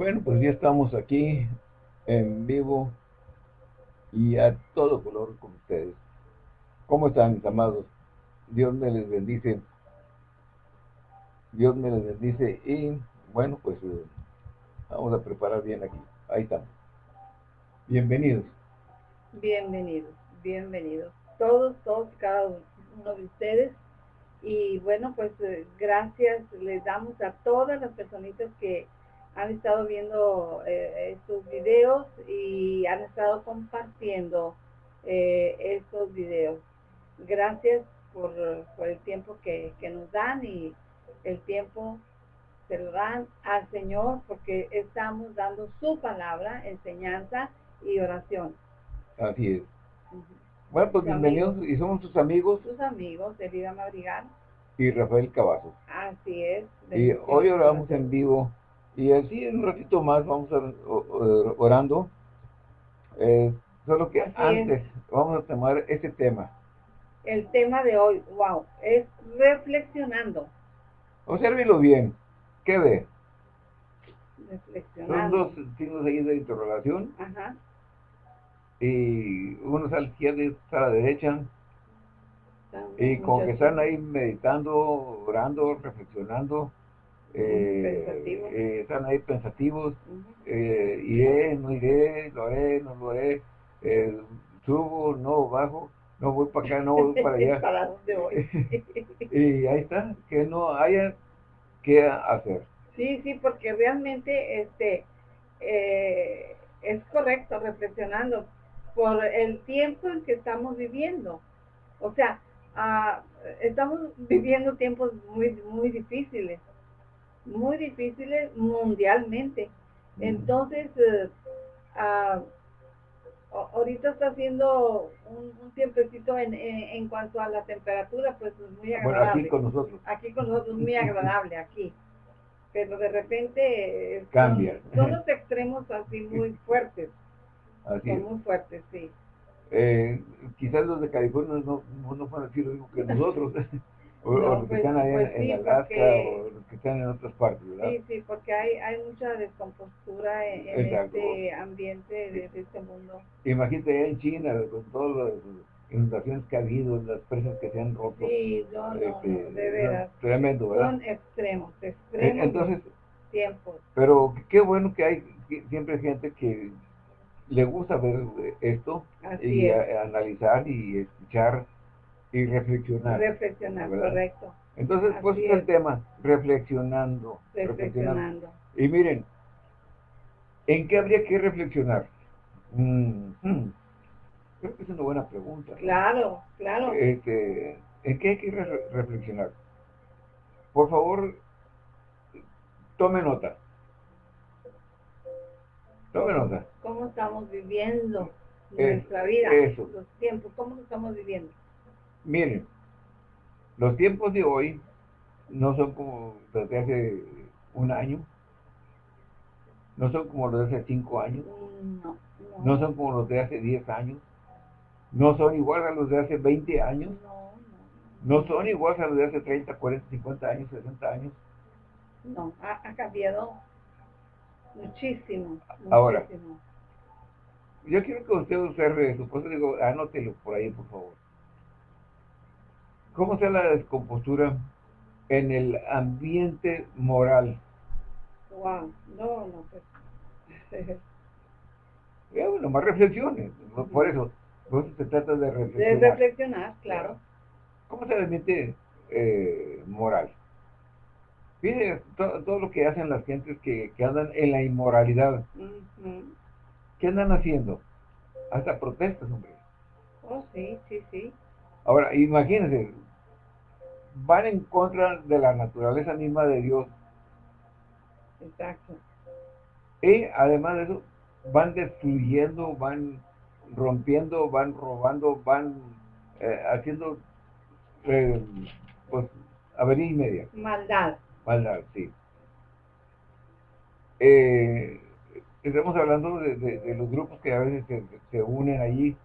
Bueno, pues ya estamos aquí en vivo y a todo color con ustedes. ¿Cómo están, mis amados? Dios me les bendice. Dios me les bendice y bueno, pues eh, vamos a preparar bien aquí. Ahí estamos. Bienvenidos. Bienvenidos, bienvenidos. Todos, todos, cada uno de ustedes. Y bueno, pues eh, gracias les damos a todas las personitas que han estado viendo eh, estos videos y han estado compartiendo eh, estos videos. Gracias por, el tiempo que, nos dan y el tiempo se lo dan al Señor porque estamos dando su palabra, enseñanza y oración. Así es. Bueno, pues bienvenidos y somos sus amigos. Sus amigos, Elida Madrigal. Y Rafael Cavazos. Así es. Y hoy oramos en vivo y así en un ratito más vamos a, orando. Eh, solo que antes vamos a tomar este tema. El tema de hoy, wow, es reflexionando. Obsérvelo bien. ¿Qué ve? Son dos signos ahí de interrogación. Ajá. Y uno está a la izquierda y otro a la derecha. y como que están ahí meditando, orando, reflexionando eh, eh, están ahí pensativos, eh, iré, no iré, lo haré, no lo haré, subo, no bajo, no voy para acá, no voy para allá. ¿Para dónde voy? y ahí está, que no haya que hacer. Sí, sí, porque realmente este es correcto reflexionando por el tiempo en que estamos viviendo. O sea, ah, estamos viviendo tiempos muy, muy difíciles muy difíciles mundialmente. Entonces, eh, ah, ahorita está haciendo un, tiempecito en, en, cuanto a la temperatura, pues muy agradable. aquí con nosotros. Aquí con nosotros, muy agradable aquí. Pero de repente eh, cambia. Son, los extremos así muy fuertes. son muy fuertes, sí. Eh, quizás los de California no, no, van a decir lo mismo que nosotros. O, los que pues, están ahí pues en, Alaska o los que están en otras partes, ¿verdad? Sí, sí, porque hay, hay mucha descompostura en, este ambiente de, este mundo. Imagínate allá en China, con todas las inundaciones que ha habido, las presas que se han roto. Sí, no, no, este, de veras. tremendo, ¿verdad? Son extremos, extremos Entonces, tiempos. Pero qué bueno que hay siempre gente que le gusta ver esto y analizar y escuchar y reflexionar. Reflexionar, correcto. Entonces, pues es el tema, reflexionando, reflexionando. Y miren, ¿en qué habría que reflexionar? Mm, hmm, creo que es una buena pregunta. Claro, claro. Este, ¿En qué hay que reflexionar? Por favor, tome nota. Tome nota. ¿Cómo estamos viviendo nuestra vida? Los tiempos, ¿cómo estamos viviendo? Miren, los tiempos de hoy no son como los de hace un año, no son como los de hace cinco años, no, no. son como los de hace diez años, no son igual a los de hace 20 años, no, son igual a los de hace 30, 40, 50 años, 60 años. No, ha, cambiado muchísimo, Ahora, yo quiero que usted observe su cosa, digo, anótelo por ahí, por favor. ¿Cómo está la descompostura en el ambiente moral? Wow, no, no, pues. eh, bueno, más reflexiones, por eso, por eso se trata de reflexionar. De reflexionar, claro. ¿Cómo está el ambiente eh, moral? Mire todo lo que hacen las gentes que, andan en la inmoralidad. ¿Qué andan haciendo? Hasta protestas, hombre. Oh, sí, sí, sí. Ahora, imagínense, van en contra de la naturaleza misma de Dios. Exacto. Y además de eso, van destruyendo, van rompiendo, van robando, van eh, haciendo, eh, pues, avería y media. Maldad. Maldad, sí. Eh, estamos hablando de, los grupos que a veces se, se unen allí.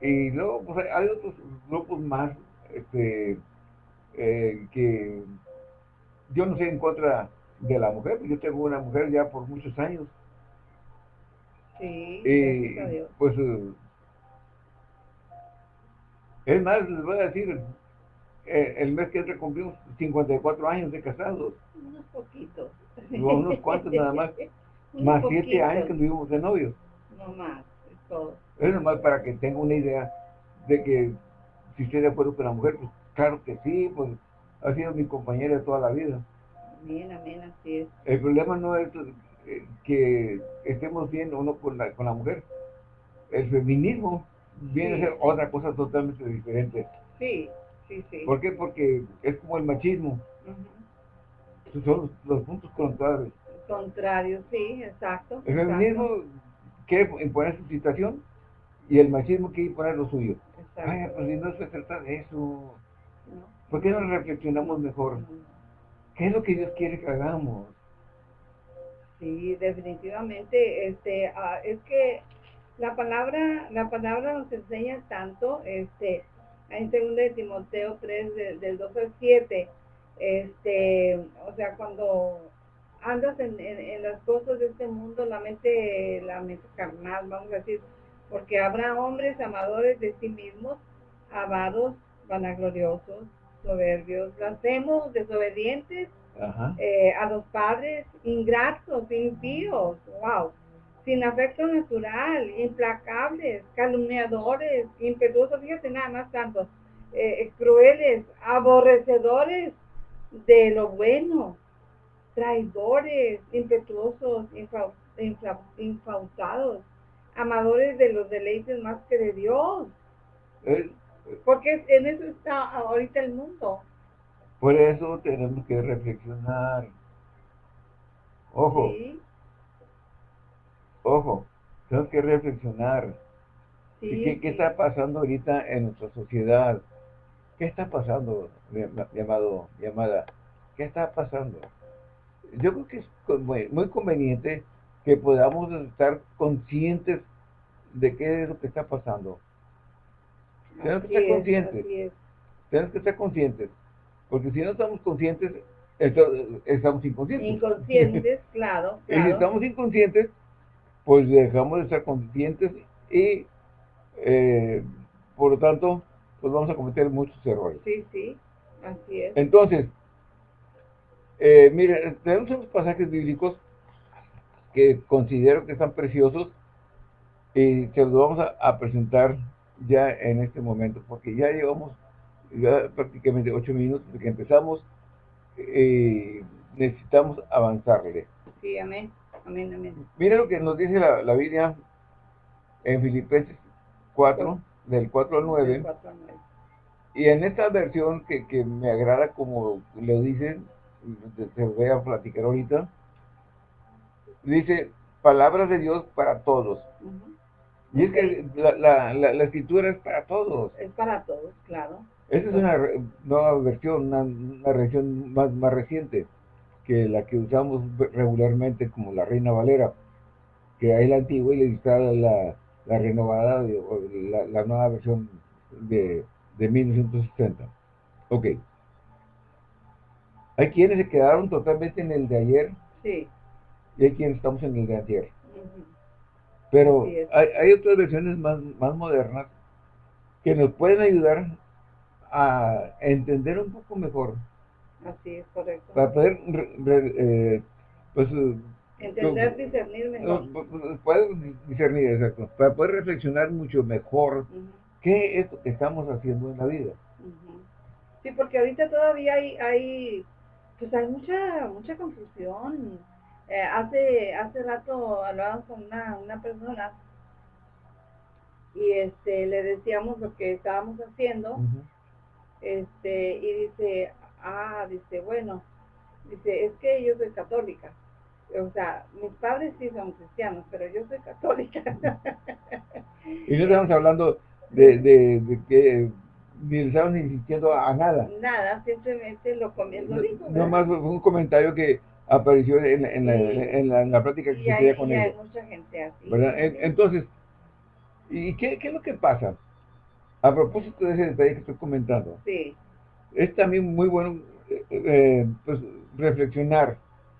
Y luego, pues, hay otros grupos más, este, eh, que yo no sé en contra de la mujer. Yo tengo una mujer ya por muchos años. Sí, y pues eh, es más, les voy a decir, eh, el mes que entra cumplimos 54 años de casados. Unos poquitos. unos cuantos nada más. más 7 años que vivimos de novios. No más, es todo. Es nomás para que tenga una idea de que si estoy de acuerdo con la mujer, pues claro que sí, pues ha sido mi compañera de toda la vida. Amén, amén, así es. El problema no es eh, que estemos bien uno con la, con la mujer. El feminismo viene a ser otra cosa totalmente diferente. Sí, sí, sí. ¿Por qué? Porque es como el machismo. Son los, puntos contrarios. Contrarios, sí, exacto. El feminismo quiere imponer su situación y el machismo quiere imponer lo suyo. Ay, pues si no se trata de eso. ¿Por qué no reflexionamos mejor? ¿Qué es lo que Dios quiere que hagamos? Sí, definitivamente, este, ah, es que la palabra, la palabra nos enseña tanto, este, en 2 de Timoteo 3, del 2 al 7, este, o sea, cuando andas en, las cosas de este mundo, la mente, la mente carnal, vamos a decir, porque habrá hombres amadores de sí mismos, avados, vanagloriosos, soberbios, blasfemos, desobedientes eh, a los padres, ingratos, impíos, wow, sin afecto natural, implacables, calumniadores, impetuosos, fíjate nada más tantos, eh, crueles, aborrecedores de lo bueno, traidores, impetuosos, infautados, amadores de los deleites más que de Dios. Porque en eso está ahorita el mundo. Por eso tenemos que reflexionar. Ojo. Ojo, tenemos que reflexionar. ¿Qué, ¿Qué, está pasando ahorita en nuestra sociedad? ¿Qué está pasando, llamado, llamada? ¿Qué está pasando? Yo creo que es muy conveniente que podamos estar conscientes de qué es lo que está pasando. Tenemos que estar conscientes. Tenemos que estar conscientes. Porque si no estamos conscientes, estamos inconscientes. Inconscientes, claro, Y si estamos inconscientes, pues dejamos de estar conscientes y eh, por lo tanto, pues vamos a cometer muchos errores. Sí, sí, así es. Entonces, eh, mire, tenemos unos pasajes bíblicos que considero que están preciosos y se los vamos a, presentar ya en este momento, porque ya llevamos ya prácticamente ocho minutos de que empezamos y necesitamos avanzarle. Sí, amén, amén, amén. Mira lo que nos dice la, la Biblia en Filipenses 4, del 4 al 9. Y en esta versión que, que me agrada como lo dicen, te, voy a platicar ahorita, dice palabras de Dios para todos. Y es que la, la, la, escritura es para todos. Es para todos, claro. Esta es una nueva versión, una, una versión más, más reciente que la que usamos regularmente como la Reina Valera, que hay la antigua y le está la, la renovada, la, la, nueva versión de, de 1960. Ok. Hay quienes se quedaron totalmente en el de ayer. Sí. Y hay quienes estamos en el de ayer. Pero hay, hay, otras versiones más, más modernas que nos pueden ayudar a entender un poco mejor. Así es, correcto. Para poder, eh, pues... Entender, discernir mejor. Poder discernir, exacto. Para poder reflexionar mucho mejor qué es lo que estamos haciendo en la vida. Sí, porque ahorita todavía hay, hay pues hay mucha, mucha confusión. Eh, hace, hace rato hablábamos con una, una persona y este le decíamos lo que estábamos haciendo este y dice ah dice bueno dice es que yo soy católica. O sea mis padres sí son cristianos pero yo soy católica. Y no estamos hablando de, de, de que ni le estamos insistiendo a nada. Nada simplemente lo comiendo no, más fue un comentario que apareció en, en, la, en, la, en la, práctica que se hacía con él. hay mucha gente así. Entonces, ¿y qué, qué, es lo que pasa? A propósito de ese detalle que estoy comentando, sí. es también muy bueno eh, eh, pues, reflexionar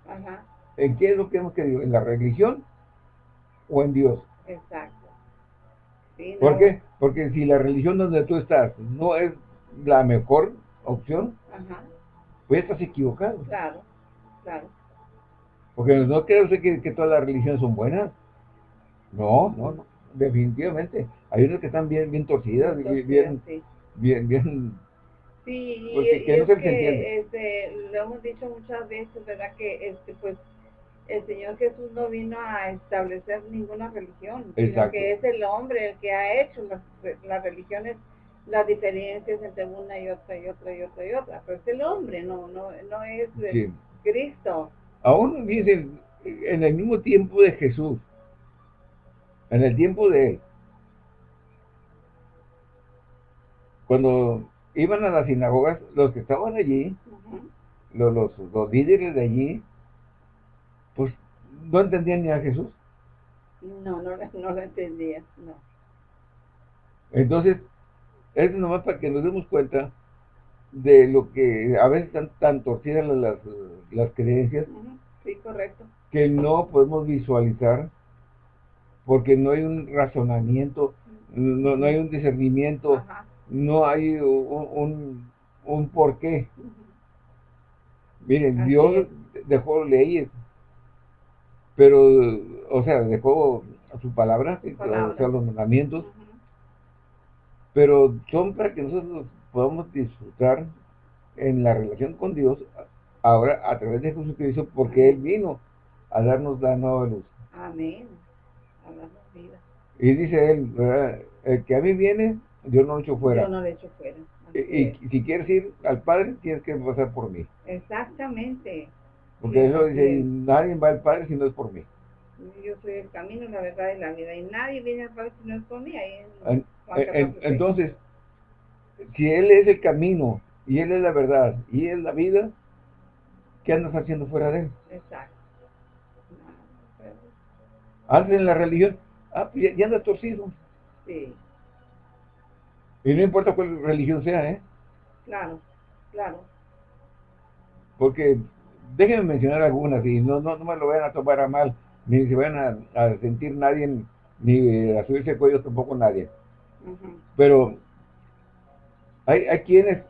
Ajá. ¿En qué es lo que hemos querido? ¿En la religión o en Dios? Exacto. ¿Por qué? Porque si la religión donde tú estás no es la mejor opción, Ajá. pues estás equivocado. Claro, claro. Porque no creo que, que todas las religiones son buenas. No, no, no, definitivamente. Hay unas que están bien, bien torcidas, bien, bien, bien, bien, Sí, y, es que este, lo hemos dicho muchas veces, ¿verdad? Que este, pues el Señor Jesús no vino a establecer ninguna religión, sino que es el hombre el que ha hecho las, las religiones, las diferencias entre una y otra y otra y otra y otra, pero es el hombre, no, no, no es Cristo. Aún dicen, en el mismo tiempo de Jesús, en el tiempo de él, cuando iban a las sinagogas, los que estaban allí, los, los, líderes de allí, pues no entendían ni a Jesús. No, no, no lo entendían, no. Entonces, es nomás para que nos demos cuenta de lo que a veces están tan torcidas las, las creencias. Sí, correcto. Que no podemos visualizar porque no hay un razonamiento, no, no hay un discernimiento, no hay un, un, porqué. Miren, Dios dejó leyes, pero, o sea, dejó su palabra, o sea, los mandamientos, pero son para que nosotros podamos disfrutar en la relación con Dios ahora a través de Jesucristo, porque Él vino a darnos la nueva luz. Amén. Y dice Él, el que a mí viene, yo no lo echo fuera. Yo no lo echo fuera. Y, si quieres ir al Padre, tienes que pasar por mí. Exactamente. Porque eso dice, nadie va al Padre si no es por mí. Yo soy el camino, la verdad y la vida. Y nadie viene al Padre si no es por mí. entonces, si Él es el camino, y Él es la verdad, y Él es la vida, ¿qué andas haciendo fuera de Él? Exacto. Antes en la religión, ah, pues ya, anda torcido. Sí. Y no importa cuál religión sea, ¿eh? Claro, claro. Porque déjenme mencionar algunas y no, no, no me lo vayan a tomar a mal, ni se vayan a, sentir nadie, ni a subirse el cuello tampoco nadie. Pero hay, hay quienes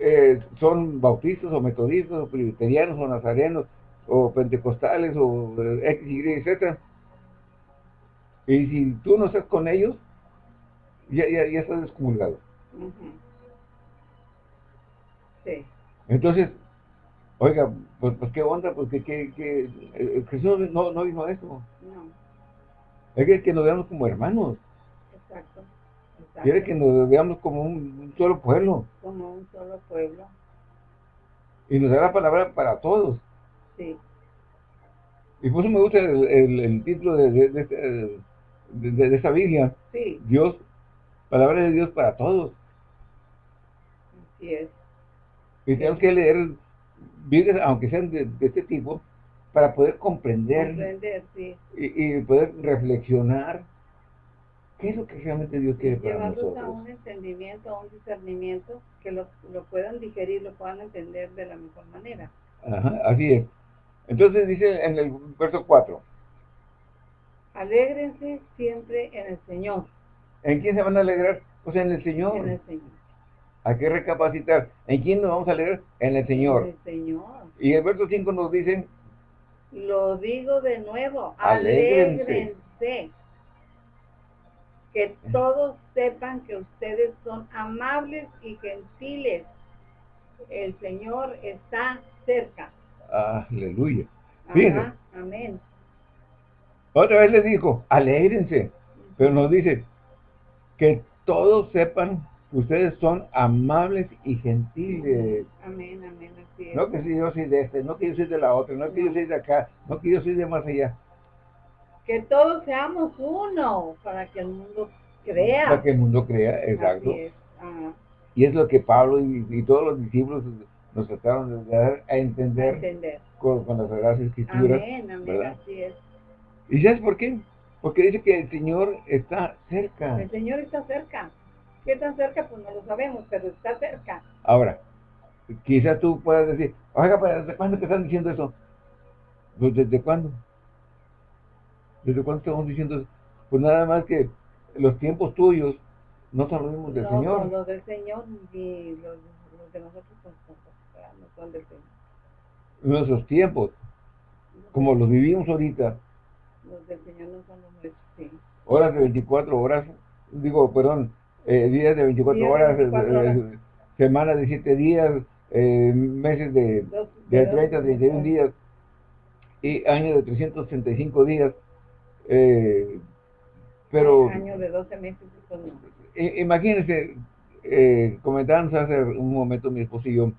eh, son bautistas o metodistas o presbiterianos o nazarenos o pentecostales o eh, X, Y, Z. Y si tú no estás con ellos, ya, ya, ya estás descomulgado. Sí. Entonces, oiga, pues, pues qué onda, pues que, que, que eh, Jesús no, no vino a eso. No. Es que, que nos veamos como hermanos. Exacto. Quiere que nos veamos como un, solo pueblo. Como un solo pueblo. Y nos da la palabra para todos. Sí. Y por eso me gusta el, el, título de, de, de, de, esta Biblia. Sí. Dios palabra de Dios para todos. Así es. Y tenemos que leer Biblias, aunque sean de, este tipo, para poder comprender, comprender sí. y, poder reflexionar qué es lo que realmente Dios quiere para nosotros. a un entendimiento, a un discernimiento, que lo, lo puedan digerir, lo puedan entender de la mejor manera. Ajá, así es. Entonces dice en el verso 4. Alégrense siempre en el Señor. ¿En quién se van a alegrar? Pues en el Señor. En el Señor. Hay que recapacitar. ¿En quién nos vamos a alegrar? En el Señor. En el Señor. Y el verso 5 nos dice... Lo digo de nuevo, alégrense. Que todos sepan que ustedes son amables y gentiles. El Señor está cerca. Aleluya. amén. Otra vez les dijo, alégrense. Pero nos dice, que todos sepan que ustedes son amables y gentiles. Amén, amén, así No que si yo soy de este, no que yo soy de la otra, no que yo soy de acá, no que yo soy de más allá. Que todos seamos uno para que el mundo crea. Para que el mundo crea, exacto. Y es lo que Pablo y, todos los discípulos nos trataron de dar a entender, Con, las Sagradas Escrituras. Amén, amén, así es. ¿Y sabes por qué? Porque dice que el Señor está cerca. El Señor está cerca. ¿Qué tan cerca? Pues no lo sabemos, pero está cerca. Ahora, quizás tú puedas decir, oiga, ¿desde cuándo te están diciendo eso? Pues ¿desde cuándo? ¿Desde cuándo estamos diciendo Pues nada más que los tiempos tuyos no son los mismos del Señor. No, los del Señor y los, de nosotros son, no son del Señor. Nuestros tiempos, como los vivimos ahorita. Los del Señor no son los nuestros, sí. Horas de 24 horas, digo, perdón, eh, días de 24 horas, eh, eh, semanas de 7 días, meses de, de 30, 31 días y años de 335 días. Pero... Año de 12 meses. Imagínense, eh, comentábamos hace un momento mi esposo y yo,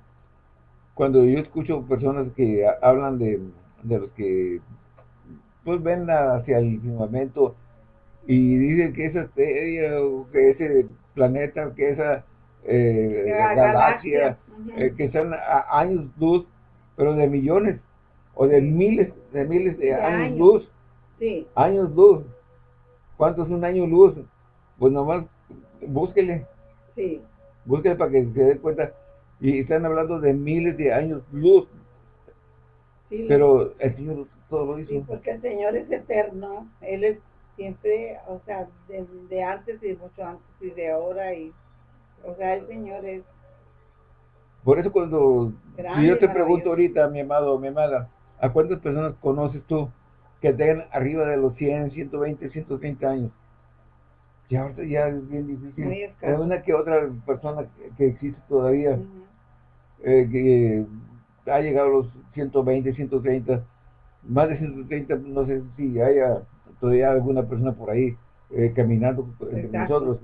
cuando yo escucho personas que hablan de, de los que pues ven hacia el firmamento y dicen que esa estrella o que ese planeta, que esa eh, galaxia, eh, que son años luz, pero de millones o de miles, de miles de, años, luz. Sí. Años luz. ¿Cuánto es un año luz? Pues nomás búsquele. Sí. Búsquele para que se dé cuenta. Y están hablando de miles de años luz. Sí. Pero el Señor todo lo hizo. Sí, porque el Señor es eterno. Él es siempre, o sea, de, antes y mucho antes y de ahora. y O sea, el Señor es... Por eso cuando yo te pregunto ahorita, mi amado, mi amada, ¿a cuántas personas conoces tú que tengan arriba de los 100, 120, 130 años? Ya ahorita ya es bien difícil. Hay una que otra persona que, existe todavía, eh, que ha llegado a los 120, 130, más de 130, no sé si haya todavía alguna persona por ahí eh, caminando entre nosotros.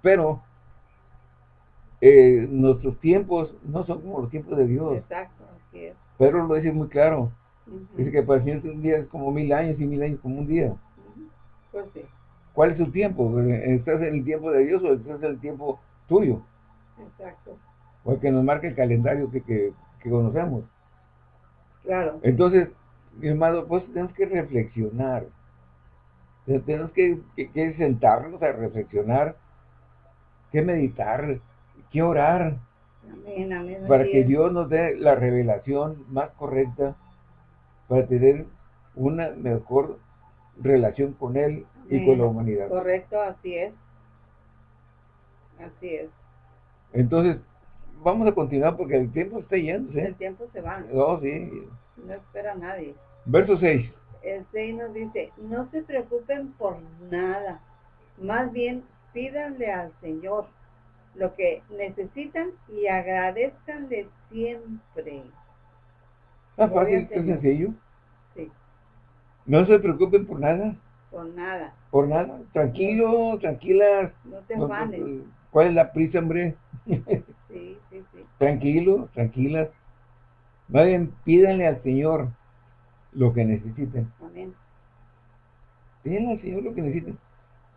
Pero eh, nuestros tiempos no son como los tiempos de Dios. Exacto, así es. Pero lo dice muy claro. Dice que para el un día es como mil años y mil años como un día. Pues sí. ¿Cuál es su tiempo? ¿Estás en el tiempo de Dios o estás en el tiempo tuyo? Exacto. Porque nos marca el calendario que, que, conocemos. Claro. Entonces, mi hermano, pues tenemos que reflexionar. Tenemos que, sentarnos a reflexionar, que meditar, que orar. Amén, amén, para que Dios nos dé la revelación más correcta para tener una mejor relación con Él y con la humanidad. Correcto, así es. Así es. Entonces, vamos a continuar porque el tiempo está yendo. El tiempo se va. Oh, sí. No espera nadie. Verso 6. El 6 nos dice, no se preocupen por nada, más bien pídanle al Señor lo que necesitan y agradezcanle siempre. ¿Está fácil? ¿Es sencillo? Sí. No se preocupen por nada. Por nada. Por nada. Tranquilo, tranquila. No te afanes. ¿Cuál es la prisa, hombre? sí, sí, sí. Tranquilo, tranquila. Vayan, pídanle al Señor lo que necesiten. Amén. Pídanle al Señor lo que necesiten.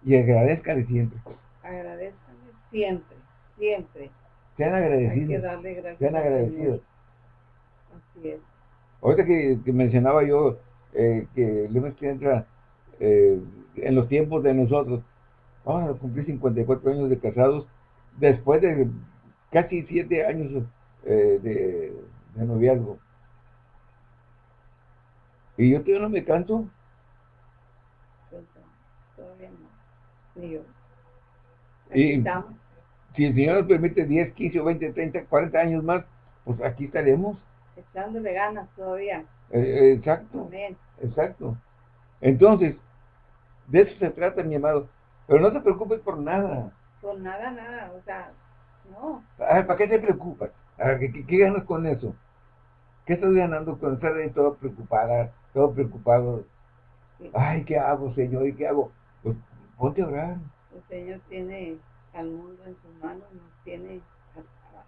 Y agradezcanle siempre. Agradezcanle siempre, siempre. Sean agradecidos. Hay que darle gracias Sean agradecidos. Así es. Ahorita que, que mencionaba yo eh, que Lemos que entra eh, en los tiempos de nosotros. Vamos a cumplir 54 años de casados después de casi 7 años eh, de, noviazgo. Y yo todavía no me canto. Todavía no. Ni yo. y si el Señor nos permite 10, 15 20, 30, 40 años más, pues aquí estaremos. Echándole ganas todavía. Eh, exacto. Exacto. Entonces, de eso se trata, mi amado. Pero no te preocupes por nada. Por nada, nada. O sea, no. ¿Para qué te preocupas? ¿Qué, qué, ganas con eso? ¿Qué estás ganando con estar ahí todo preocupada, todo preocupado? Ay, ¿qué hago, Señor? ¿Y qué hago? Pues ponte a orar. El Señor tiene al mundo en sus manos, nos tiene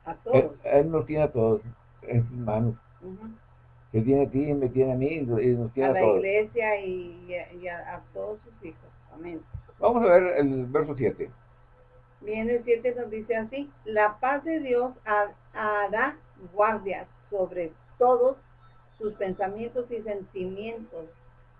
a, todos. Él, nos tiene a todos en sus manos que tiene a ti, me tiene a mí y nos tiene a, a la iglesia y, a, todos sus hijos. Amén. Vamos a ver el verso 7. Bien, el 7 nos dice así, la paz de Dios hará guardia sobre todos sus pensamientos y sentimientos,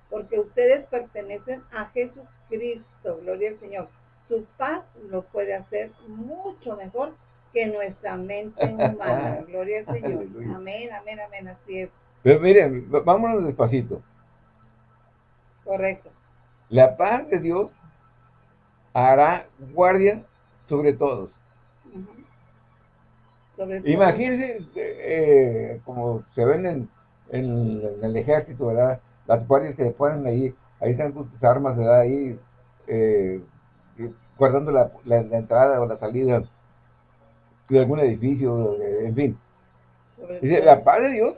porque ustedes pertenecen a Jesucristo, gloria al Señor. Su paz lo puede hacer mucho mejor que nuestra mente humana, gloria al Señor. Amén, amén, amén, así es. Pero miren, vámonos despacito. Correcto. La paz de Dios hará guardia sobre todos. Imagínense eh, como se ven en, el ejército, ¿verdad? Las guardias que ponen ahí, ahí están sus armas, ¿verdad? Ahí eh, guardando la, entrada o la salida de algún edificio, en fin. Dice, la paz de Dios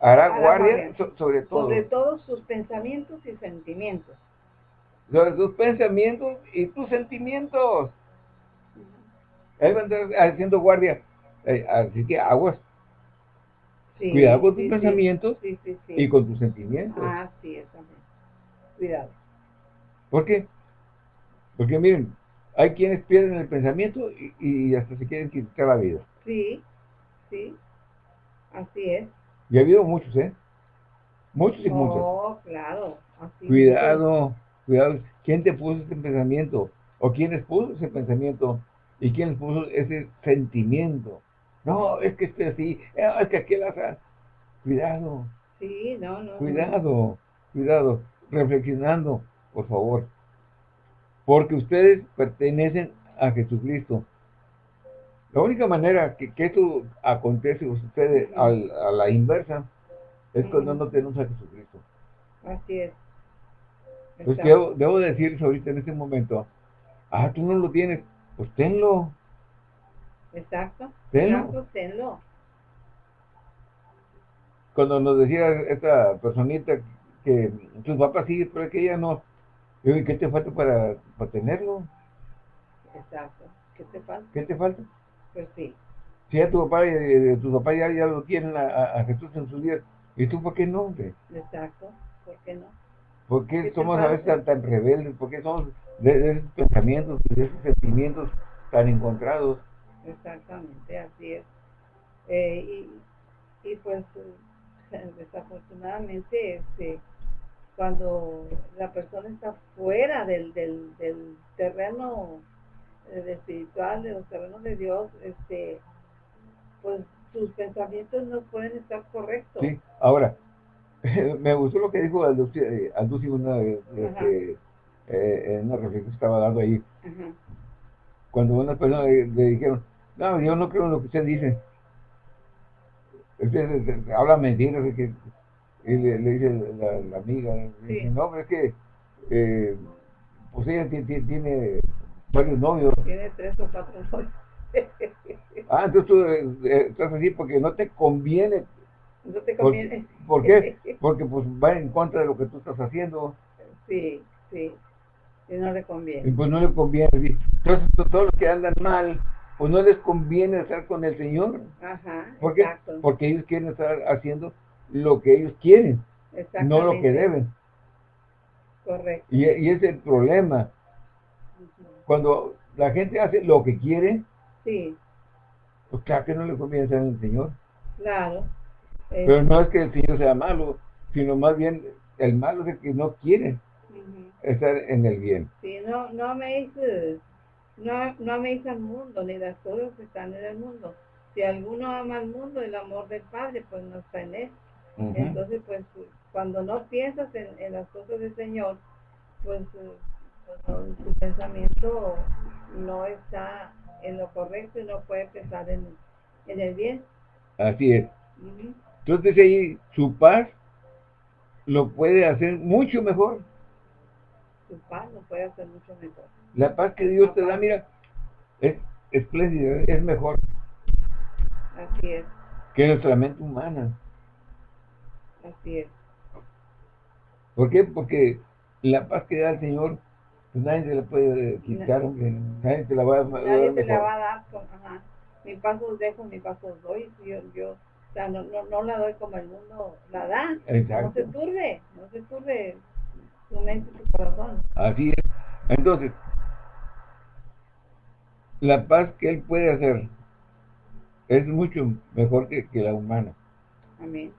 hará, guardia, sobre todo. Sobre todos sus pensamientos y sentimientos. Sobre sus pensamientos y tus sentimientos. Él va a estar haciendo guardia. Eh, así que aguas. Cuidado con tus pensamientos y con tus sentimientos. Ah, sí, también. Cuidado. ¿Por qué? Porque miren, hay quienes pierden el pensamiento y, hasta se quieren quitar la vida. Sí, sí, así es. Y ha habido muchos, ¿eh? Muchos y muchos. Oh, claro. cuidado, cuidado. ¿Quién te puso ese pensamiento? ¿O quiénes puso ese pensamiento? ¿Y quién puso ese sentimiento? No, es que estoy así, eh, es que aquel hace... Cuidado. Sí, no, no. Cuidado, cuidado. Reflexionando, por favor. Porque ustedes pertenecen a Jesucristo. La única manera que, que esto acontece o sucede a la inversa es cuando no tenemos a Jesucristo. Así es. Pues debo, debo decirles ahorita en este momento, ah, tú no lo tienes, pues tenlo. Exacto. Tenlo. tenlo. Cuando nos decía esta personita que tus papás sí, pero que ella no. Yo, ¿qué te falta para, para tenerlo? Exacto. ¿Qué te falta? ¿Qué te falta? Pues sí. Si ya tu papá, eh, tu papá ya, ya lo tienen a, Jesús en su vida, ¿y tú por qué no? Exacto. ¿Por qué no? ¿Por qué, somos a veces tan, tan rebeldes? ¿Por qué somos de, esos pensamientos, de esos sentimientos tan encontrados. Exactamente, así es. Eh, y, pues desafortunadamente este, cuando la persona está fuera del, del, del terreno eh, espiritual, de los terrenos de Dios, este, pues sus pensamientos no pueden estar correctos. Sí, ahora, me gustó lo que dijo Alduci, eh, una vez, eh, en una reflexión que estaba dando ahí. Cuando una persona le, dijeron, no, yo no creo en lo que usted dice. Usted habla mentiras. Que, y le, dice la, amiga, no, pero es que eh, pues ella tiene, varios novios. Tiene tres o cuatro novios. ah, entonces tú eh, estás así porque no te conviene. No te conviene. ¿Por, ¿por qué? Porque pues va en contra de lo que tú estás haciendo. Sí, sí. Y no le conviene. Y pues no le conviene. Entonces, todos los que andan mal, pues no les conviene estar con el Señor. Ajá, ¿Por qué? Porque ellos quieren estar haciendo lo que ellos quieren, no lo que deben. Correcto. Y, y es el problema. Cuando la gente hace lo que quiere, sí. pues claro que no le conviene en el Señor. Claro. Pero no es que el Señor sea malo, sino más bien el malo es el que no quiere estar en el bien. Sí, no, no améis, no, no améis al mundo, ni las cosas que están en el mundo. Si alguno ama al mundo, el amor del Padre, pues no está en él. Entonces, pues, cuando no piensas en, las cosas del Señor, pues, pues tu pensamiento no está en lo correcto y no puede pensar en, en el bien. Así es. Entonces ahí su paz lo puede hacer mucho mejor su paz lo puede hacer mucho mejor. La paz que Dios te da, mira, es espléndida, es mejor. Así es. Que nuestra mente humana. Así es. ¿Por qué? Porque la paz que da el Señor, pues nadie se la puede quitar, nadie te la va a dar. Nadie te la va a dar. Con, ajá. Mi paso os dejo, mi paso os doy. Yo, yo, o sea, no, no, no la doy como el mundo la da. Exacto. No se turbe, no se turbe tu mente, tu corazón. Así es. Entonces, la paz que Él puede hacer es mucho mejor que, que la humana. Amén.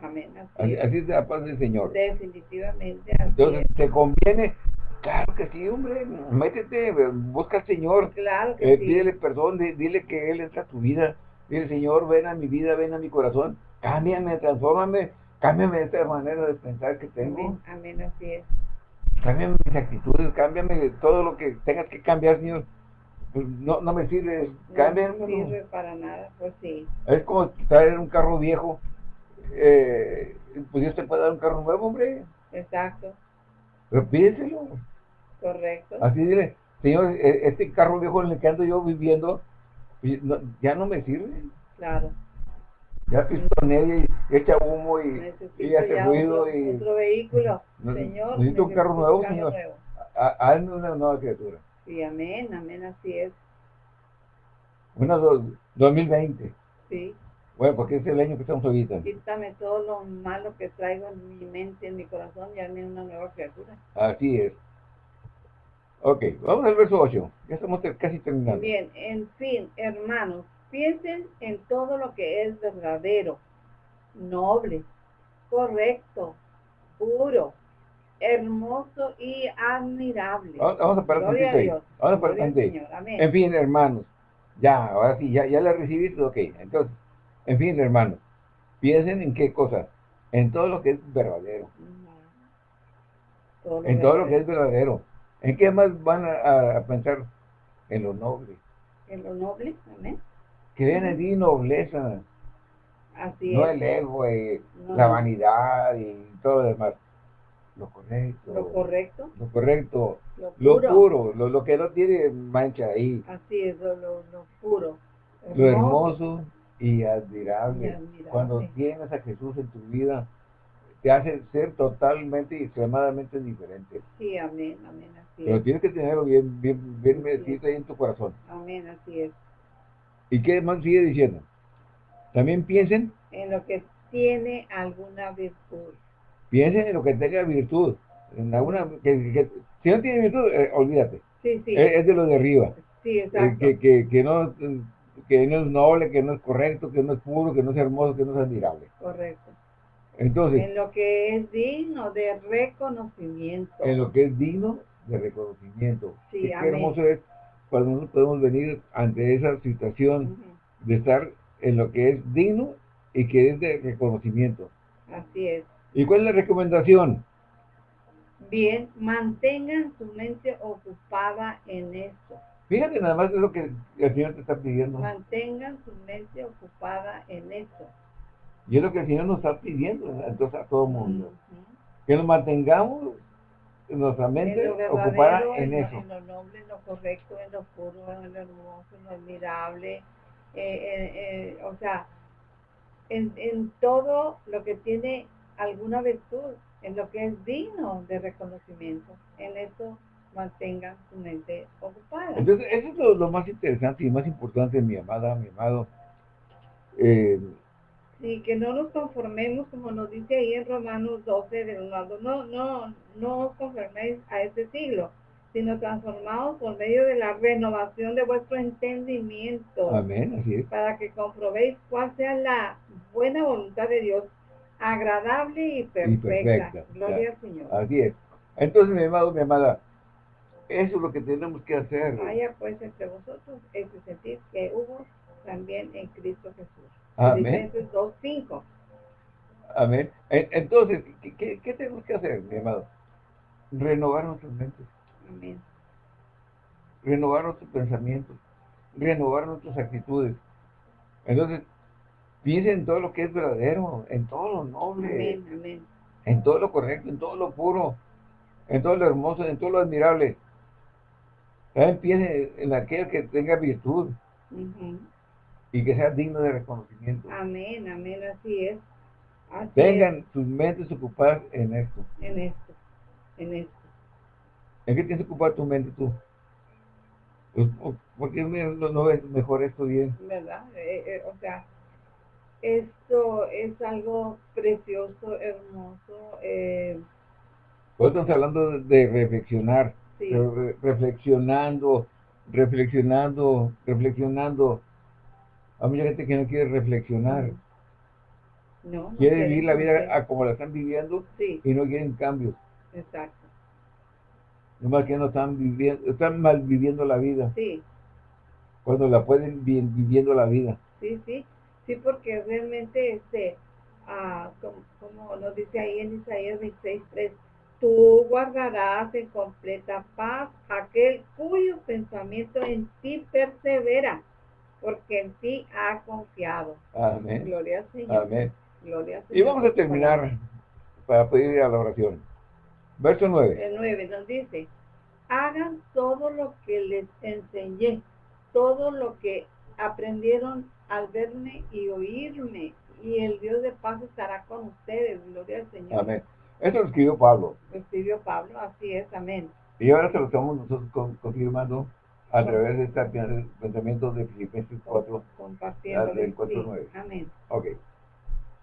Amén. Así, así, es la paz del Señor. Definitivamente. Entonces, ¿te conviene? Claro que sí, hombre. Métete, busca al Señor. Claro que eh, Pídele perdón, dile que Él entra a tu vida. Dile, Señor, ven a mi vida, ven a mi corazón. Cámbiame, transfórmame, cámbiame esta manera de pensar que tengo. Amén, así es. Cámbiame mis actitudes, cámbiame todo lo que tengas que cambiar, Señor. Pues, no, no me sirve, cámbiame. No sirve para nada, pues sí. Es como traer un carro viejo. Eh, pues Dios te puede dar un carro nuevo, hombre. Exacto. Pero pídeselo. Correcto. Así dile, Señor, e, este carro viejo en el que ando yo viviendo, pues, ya no me sirve. Claro. Ya pistonea y echa humo y, y hace ruido. Otro, y, otro vehículo. señor. Necesito un carro nuevo, Señor. Hazme una nueva criatura. Sí, amén, amén, así es. Una do, 2020. Sí. Bueno, porque es el año que estamos ahorita. Quítame todo lo malo que traigo en mi mente, en mi corazón, y hazme una nueva criatura. Así es. Ok, vamos al verso 8. Ya estamos casi terminando. Bien, en fin, hermanos, piensen en todo lo que es verdadero, noble, correcto, puro, hermoso y admirable. Vamos, a parar Vamos a parar En fin, hermanos, ya, ahora sí, ya, ya la recibiste, ok. Entonces, en fin, hermanos, piensen en qué cosas. En todo lo que es verdadero. en todo lo que es verdadero ¿En qué más van a, pensar? En lo noble. En lo noble, amén. Que vean en ti nobleza. Así no el ego, y la vanidad y todo lo demás. Lo correcto. Lo correcto. Lo correcto. Lo puro. Lo, que no tiene mancha ahí. Así es, lo, lo, puro. Lo hermoso y admirable. y admirable. Cuando tienes a Jesús en tu vida, te hace ser totalmente y extremadamente diferente. Sí, amén, amén, así Pero tienes que tenerlo bien, bien, bien metido ahí en tu corazón. Amén, así es. ¿Y qué más sigue diciendo? También piensen. En lo que tiene alguna virtud. Piensen en lo que tenga virtud. En alguna, que, si no tiene virtud, eh, olvídate. Sí, sí. Es, de lo de arriba. Sí, exacto. que, que, que, no, que no es noble, que no es correcto, que no es puro, que no es hermoso, que no es admirable. Correcto. Entonces, en lo que es digno de reconocimiento. En lo que es digno de reconocimiento. Sí, Qué hermoso es cuando nosotros podemos venir ante esa situación de estar en lo que es digno y que es de reconocimiento. Así es. ¿Y cuál es la recomendación? Bien, mantengan su mente ocupada en esto. Fíjate nada más es lo que el Señor te está pidiendo. Mantengan su mente ocupada en esto. Y es lo que el Señor nos está pidiendo entonces a todo mundo. Que nos mantengamos nuestra mente ocupada en, eso. En lo noble, en lo correcto, en lo puro, en lo hermoso, en lo admirable. Eh, eh, eh, o sea, en, en todo lo que tiene alguna virtud, en lo que es digno de reconocimiento. En eso mantengan su mente ocupada. Entonces, eso es lo, lo más interesante y más importante, mi amada, mi amado. Eh, Sí, que no nos conformemos, como nos dice ahí en Romanos 12, de lado, no, no, no os conforméis a este siglo, sino transformados por medio de la renovación de vuestro entendimiento. Amén, así es. Para que comprobéis cuál sea la buena voluntad de Dios, agradable y perfecta. Gloria al Señor. Así es. Entonces, mi amado, mi amada, eso es lo que tenemos que hacer. Vaya pues entre vosotros ese sentir que hubo también en Cristo Jesús. Amén. 2.5. Amén. Entonces, ¿qué, ¿qué, tenemos que hacer, mi amado? Renovar nuestras mentes. Amén. Renovar nuestros pensamientos. Renovar nuestras actitudes. Entonces, piensen en todo lo que es verdadero, en todo lo noble. Amén, amén. En todo lo correcto, en todo lo puro, en todo lo hermoso, en todo lo admirable. Piensen en aquel que tenga virtud y que sea digno de reconocimiento. Amén, amén, así es. Tengan sus mentes ocupadas en esto. En esto, en esto. ¿En qué tienes que ocupar tu mente tú? Pues, ¿Por qué no, ves mejor esto bien? ¿Verdad? Eh, eh, o sea, esto es algo precioso, hermoso. Eh, pues estamos hablando de, reflexionar, reflexionando, reflexionando, reflexionando hay mucha gente que no quiere reflexionar. No, quiere vivir la vida como la están viviendo y no quieren cambios. Exacto. más que no están viviendo, están mal viviendo la vida. Sí. Cuando la pueden bien viviendo la vida. Sí, sí. Sí, porque realmente este ah, como, nos dice ahí en Isaías 26.3, tú guardarás en completa paz aquel cuyo pensamiento en ti persevera, porque en ti ha confiado. Amén. Gloria al Señor. Amén. Gloria Y vamos a terminar para pedir a la oración. Verso 9. El 9 nos dice, hagan todo lo que les enseñé, todo lo que aprendieron al verme y oírme, y el Dios de paz estará con ustedes. Gloria al Señor. Amén. Esto lo escribió Pablo. Lo escribió Pablo, así es, amén. Y ahora se lo estamos nosotros confirmando a través de este pensamiento de Filipenses 4, compartiendo del 4, 9. Amén. Ok.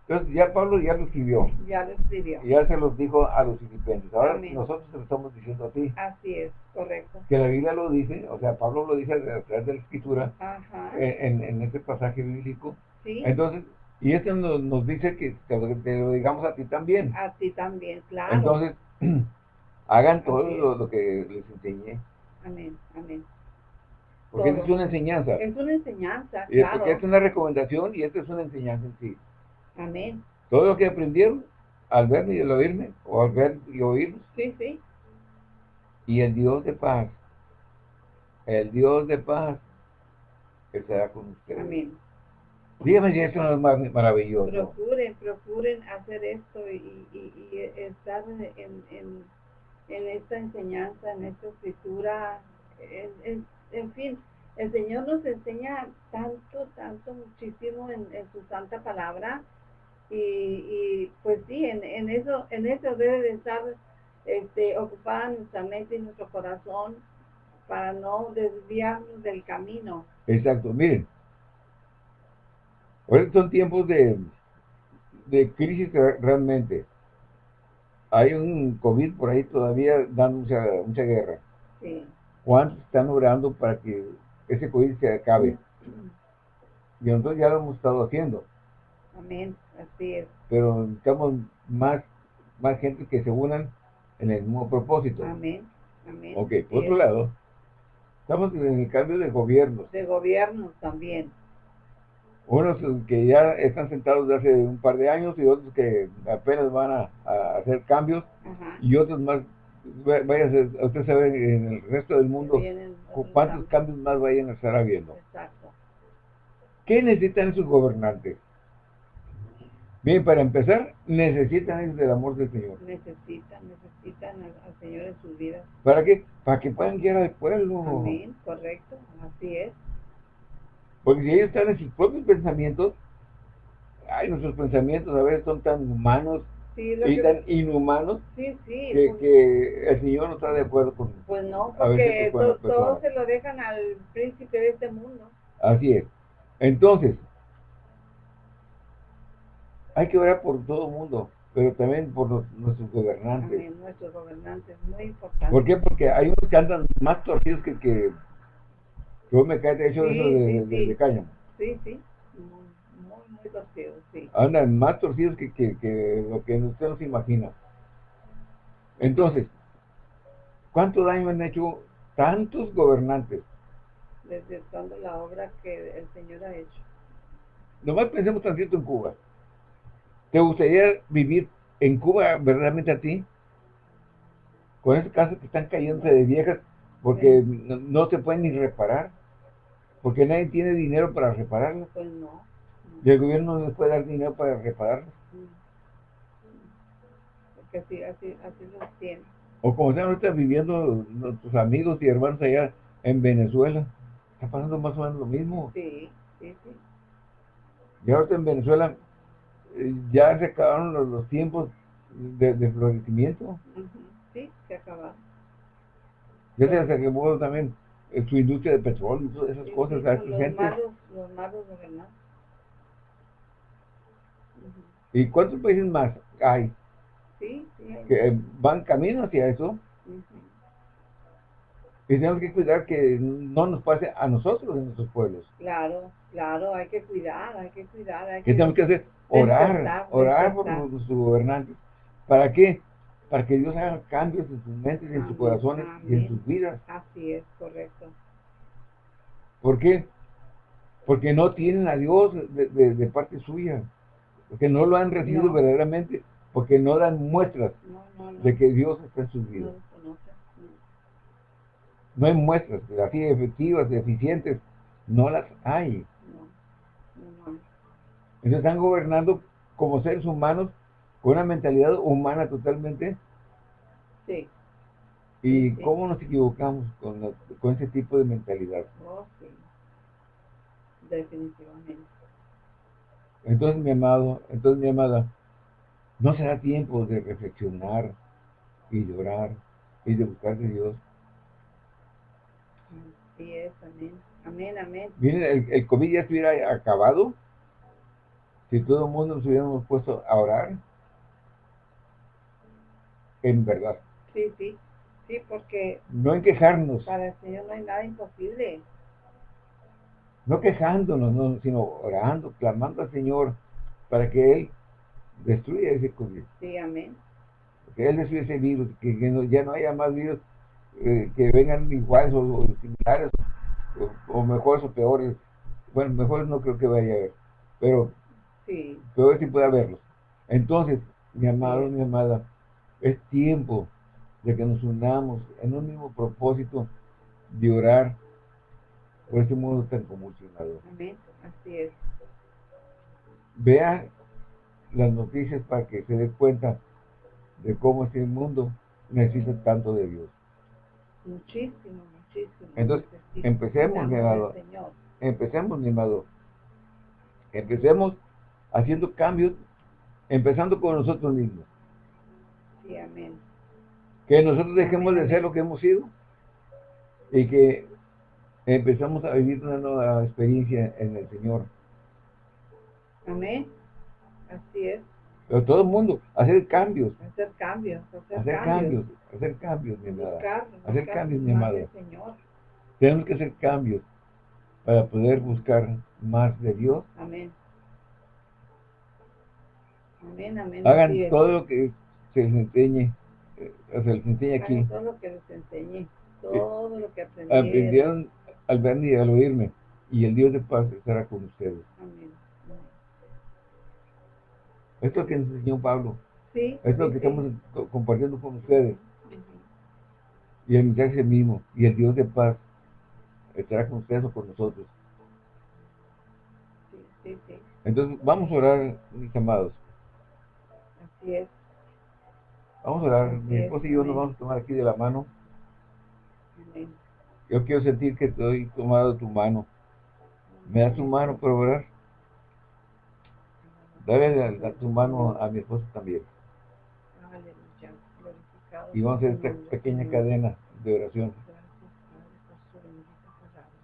Entonces ya Pablo ya lo escribió. Ya lo escribió. ya se los dijo a los filipenses. Ahora nosotros se lo estamos diciendo a ti. Así es, correcto. Que la Biblia lo dice, o sea, Pablo lo dice a través de la escritura, En, en, este pasaje bíblico. Sí. Entonces, y esto nos, nos dice que te, lo digamos a ti también. A ti también, claro. Entonces, hagan todo lo, que les enseñé. Amén, amén. Porque es una enseñanza. Es una enseñanza, y claro. Porque es una recomendación y esto es una enseñanza en sí. Amén. Todo lo que aprendieron al verme y al oírme, o al ver y oírnos. Sí, sí. Y el Dios de paz, el Dios de paz, estará con ustedes. Amén. Dígame si esto no es maravilloso. Procuren, procuren hacer esto y, estar en, en, esta enseñanza, en esta escritura, en, en, fin, el Señor nos enseña tanto, tanto, muchísimo en, su santa palabra y, pues sí, en, en, eso en eso debe de estar este, ocupada nuestra mente y nuestro corazón para no desviarnos del camino. Exacto, miren, ahora son tiempos de, de crisis realmente. Hay un COVID por ahí todavía dando mucha, mucha guerra. Sí. ¿Cuántos están orando para que ese COVID se acabe? Y nosotros ya lo hemos estado haciendo. Amén, así es. Pero necesitamos más, más gente que se unan en el mismo propósito. Amén, amén. Ok, por otro lado, estamos en el cambio de gobiernos. De gobiernos también. Unos que ya están sentados desde hace un par de años y otros que apenas van a, hacer cambios y otros más vaya a usted sabe en el resto del mundo cuántos cambios más vayan a estar habiendo. Exacto. ¿Qué necesitan sus gobernantes? Bien, para empezar, necesitan el amor del Señor. Necesitan, necesitan al, Señor en sus vidas. ¿Para qué? Para que puedan guiar al pueblo. Correcto, así es. Porque si ellos están en sus propios pensamientos, ay, nuestros pensamientos a veces son tan humanos y tan inhumanos sí, sí, que, pues que, el Señor no está de acuerdo con Pues no, porque todos se lo dejan al príncipe de este mundo. Así es. Entonces, hay que orar por todo el mundo, pero también por nuestros gobernantes. Amén, nuestros gobernantes, muy importante. ¿Por qué? Porque hay unos que andan más torcidos que, que, que me cae de hecho eso de, de, de cáñamo. Sí, sí, muy, muy, torcidos, sí. Andan más torcidos que, que, que lo que usted no se imagina. Entonces, ¿cuánto daño han hecho tantos gobernantes? Desde toda la obra que el Señor ha hecho. Nomás pensemos tantito en Cuba. ¿Te gustaría vivir en Cuba verdaderamente a ti? Con esas casas que están cayéndose de viejas porque no, se pueden ni reparar. Porque nadie tiene dinero para repararlas. Pues no. Y el gobierno no les puede dar dinero para repararlas. Porque así, así, así lo tiene. O como están ahorita viviendo nuestros amigos y hermanos allá en Venezuela. Está pasando más o menos lo mismo. Sí, sí, sí. Y ahorita en Venezuela ya se acabaron los, tiempos de, florecimiento. Sí, se acabaron. Ya se acabó también eh, su industria de petróleo y todas esas cosas. los, Malos, los malos ¿Y cuántos países más hay? Sí, sí. Que van camino hacia eso. Y tenemos que cuidar que no nos pase a nosotros en nuestros pueblos. Claro, claro, hay que cuidar, hay que cuidar. Hay ¿Qué tenemos que hacer? Orar, orar por nuestros gobernantes. ¿Para qué? Para que Dios haga cambios en sus mentes, y en sus corazones y en sus vidas. Así es, correcto. ¿Por qué? Porque no tienen a Dios de, parte suya. porque no lo han recibido verdaderamente, porque no dan muestras de que Dios está en sus vidas. No hay muestras así efectivas, eficientes, no las hay. Entonces están gobernando como seres humanos con una mentalidad humana totalmente. Sí. ¿Y cómo nos equivocamos con, con ese tipo de mentalidad? Oh, sí. Definitivamente. Entonces, mi amado, entonces, mi amada, no será tiempo de reflexionar y de orar y de buscar de Dios. Sí es, amén. Amén, amén. Miren, el, el COVID ya estuviera acabado si todo el mundo nos hubiéramos puesto a orar. En verdad. Sí, sí. Sí, porque... No en quejarnos. Para el Señor no hay nada imposible. No quejándonos, no, sino orando, clamando al Señor para que Él destruya ese COVID. Sí, amén. Que Él destruya ese virus, que, ya no haya más virus eh, que vengan iguales o, similares, o, mejores o peores. Bueno, mejores no creo que vaya a haber, pero sí. peores sí puede haberlos. Entonces, mi amado, mi amada, es tiempo de que nos unamos en un mismo propósito de orar por este mundo tan convulsionado. Amén, así es. Vea las noticias para que se dé cuenta de cómo este mundo necesita tanto de Dios. Muchísimo, muchísimo. Entonces, empecemos, mi amado. Empecemos, mi amado. Empecemos haciendo cambios, empezando con nosotros mismos. Sí, amén. Que nosotros dejemos de ser lo que hemos sido y que empezamos a vivir una nueva experiencia en el Señor. Amén. Así es. Pero todo el mundo, hacer cambios. Hacer cambios, hacer, cambios. Hacer cambios, mi amada. hacer cambios, mi amada. Tenemos que hacer cambios para poder buscar más de Dios. Amén. Amén, amén. Hagan todo lo que se les enseñe, eh, se les enseñe aquí. todo lo que les enseñe, todo lo que aprendieron. Aprendieron al verme y al oírme, y el Dios de paz estará con ustedes. Amén. Esto es lo que nos enseñó Pablo. Sí, Esto es lo que estamos compartiendo con ustedes. Y el mensaje mismo, y el Dios de paz estará con ustedes o con nosotros. Sí, sí, sí. Entonces, vamos a orar, mis amados. Así es. Vamos a orar. Mi esposa y yo nos vamos a tomar aquí de la mano. Yo quiero sentir que estoy tomado tu mano. ¿Me das tu mano para orar? Dale tu mano a mi esposa también. Y vamos a hacer esta pequeña cadena de oración.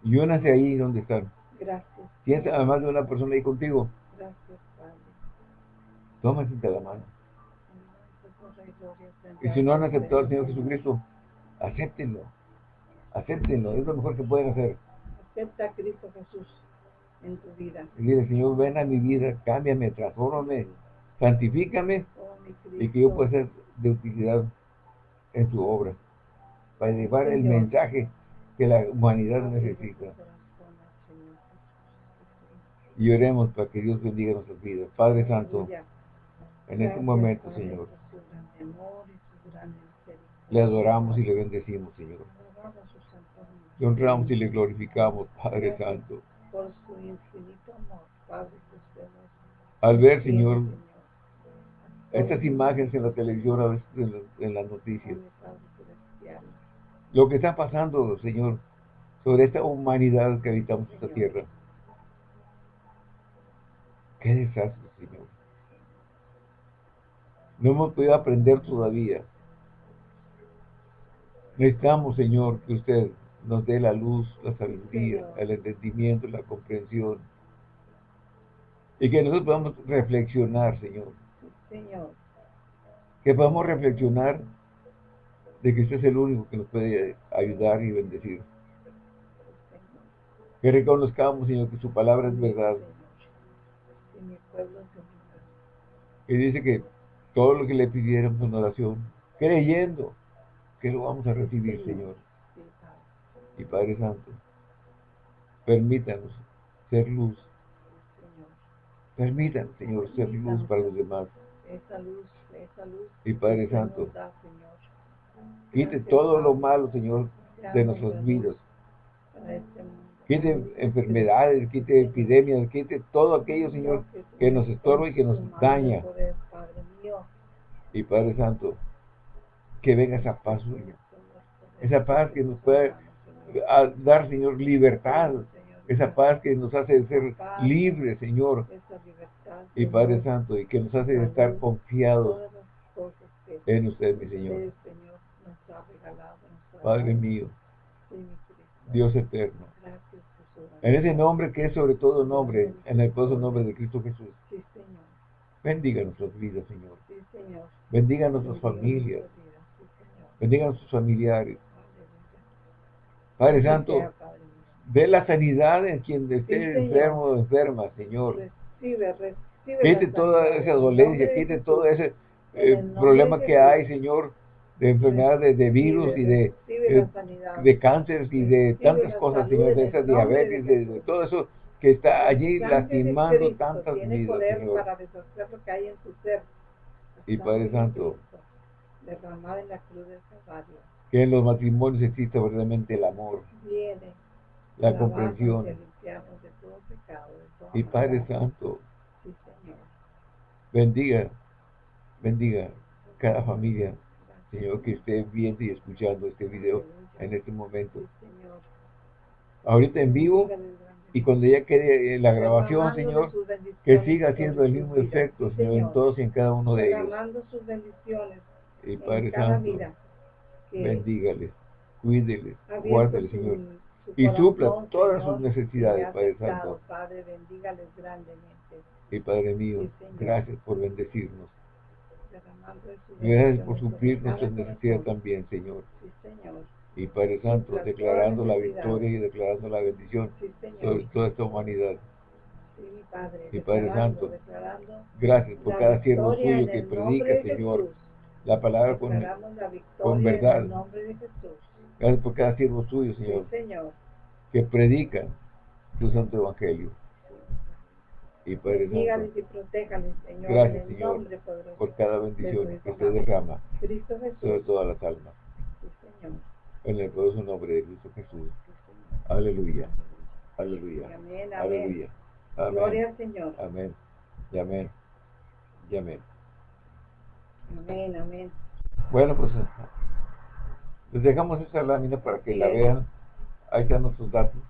Y únase ahí donde están. Gracias. ¿Tienes además de una persona ahí contigo? Gracias, Padre. Tómate la mano. Y si no han aceptado al Señor Jesucristo, acéptenlo. Acéptenlo, es lo mejor que pueden hacer. Acepta a Cristo Jesús en tu vida. Y dile, Señor, ven a mi vida, cámbiame, transfórmame, santifícame oh, y que yo pueda ser de utilidad en tu obra para llevar el mensaje que la humanidad necesita. Y oremos para que Dios bendiga nuestras vidas. Padre Santo, en este momento, Señor, le adoramos y le bendecimos, Señor. Le honramos y le glorificamos, Padre Santo. Por su infinito amor, Padre Al ver, Señor, estas imágenes en la televisión, en, las noticias, lo que está pasando, Señor, sobre esta humanidad que habitamos esta tierra. Qué desastre. No hemos podido aprender todavía. Necesitamos, Señor, que usted nos dé la luz, la sabiduría, el entendimiento, la comprensión. Y que nosotros podamos reflexionar, Señor. Señor. Que podamos reflexionar de que usted es el único que nos puede ayudar y bendecir. Que reconozcamos, Señor, que su palabra es verdad. Y dice que todo lo que le pidiéramos en oración, creyendo que lo vamos a recibir, Señor. Y Padre Santo, permítanos ser luz, Permitan, Señor, ser luz para los demás. Esa luz, esa luz. Y Padre Santo, quite todo lo malo, Señor, de nuestras vidas. Este quite enfermedades, quite epidemias, quite todo aquello, Señor, que nos estorba y que nos daña. Y Padre Santo, que venga esa paz suya. Esa paz que nos puede dar, Señor, libertad. Esa paz que nos hace ser libres, Señor. Y Padre Santo, y que nos hace estar confiados en usted, mi Señor. Padre mío, Dios eterno. En ese nombre que es sobre todo nombre, en el poderoso nombre de Cristo Jesús. Bendiga nuestras vidas, Señor. Bendiga nuestras familias. Bendiga a nuestros familiares. Padre Santo, ve la sanidad en quien esté enfermo o enferma, Señor. Quite toda esa dolencia, quite todo ese eh, problema que hay, Señor de enfermedades de virus y de, de, de cáncer y de tantas cosas, Señor, de esa diabetes, de, todo eso que está allí lastimando tantas vidas, Señor. Para lo que hay en su ser. Y Padre Santo, derramado en la cruz del Calvario. Que en los matrimonios exista verdaderamente el amor, Viene, la comprensión. y Padre Santo, sí, bendiga, bendiga cada familia Señor, que esté viendo y escuchando este video en este momento. Ahorita en vivo y cuando ya quede la grabación, Señor, que siga haciendo el mismo efecto, Señor, en todos y en cada uno de ellos. Y Padre Santo, bendígales, cuídeles, guárdales, Señor. Y supla todas sus necesidades, Padre Santo. Y Padre mío, gracias por bendecirnos. Gracias por suplir nuestras necesidades también, Señor. Y Padre Santo, declarando la victoria y declarando la bendición sobre toda esta humanidad. y Padre Santo, gracias por cada siervo suyo que predica, Señor, la palabra con, con verdad. Gracias por cada siervo suyo, Señor, que predica tu santo evangelio y Padre Santo. y protéjales, Señor, Gracias, Señor, por cada bendición que usted derrama Cristo Jesús. sobre todas las almas. En el poderoso nombre de Cristo Jesús. Aleluya. Aleluya. Amén, Aleluya. Amén. Gloria al Señor. Amén. Y amén. Y amén. Amén, amén. Bueno, pues les dejamos esta lámina para que la vean. Ahí están nuestros datos.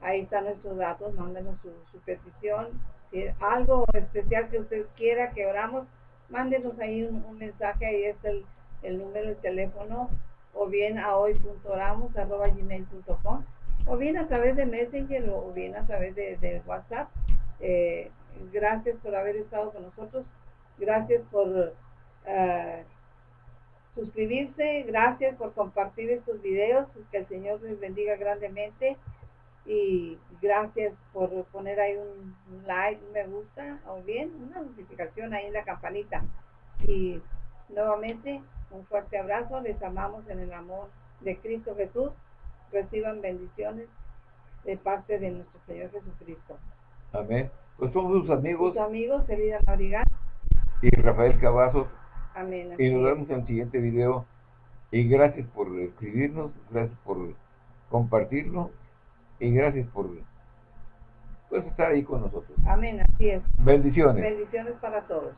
Ahí están nuestros datos, mándenos su, petición. Si algo especial que usted quiera que oramos, mándenos ahí un, mensaje, ahí está el, el, número de teléfono, o bien a hoy.oramos.gmail.com, o bien a través de Messenger, o bien a través de, WhatsApp. Eh, gracias por haber estado con nosotros. Gracias por uh, suscribirse. Gracias por compartir estos videos. Que el Señor les bendiga grandemente y gracias por poner ahí un, like, un me gusta o bien una notificación ahí en la campanita. Y nuevamente un fuerte abrazo, les amamos en el amor de Cristo Jesús. Reciban bendiciones de parte de nuestro Señor Jesucristo. Amén. Pues somos sus amigos. Sus amigos, Elida Norigan. Y Rafael Cavazos. Amén. Y nos vemos en el siguiente video. Y gracias por escribirnos, gracias por compartirlo y gracias por pues, estar ahí con nosotros. Amén, así es. Bendiciones. Bendiciones para todos.